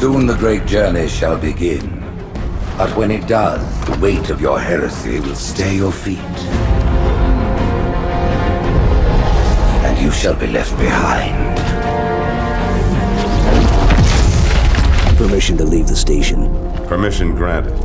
Soon the great journey shall begin. But when it does, the weight of your heresy will stay your feet. And you shall be left behind. Permission to leave the station. Permission granted.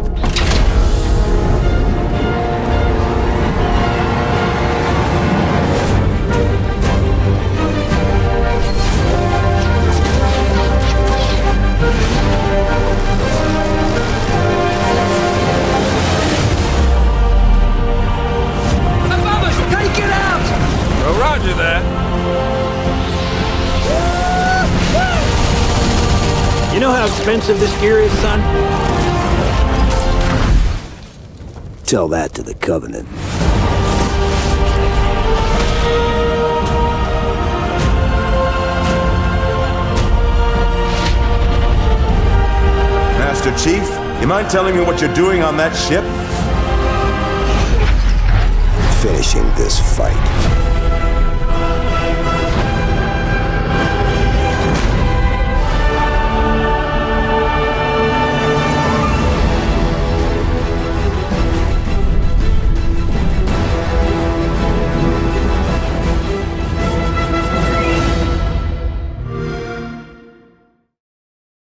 Know how expensive this gear is, son? Tell that to the Covenant. Master Chief, you mind telling me what you're doing on that ship? Finishing this fight.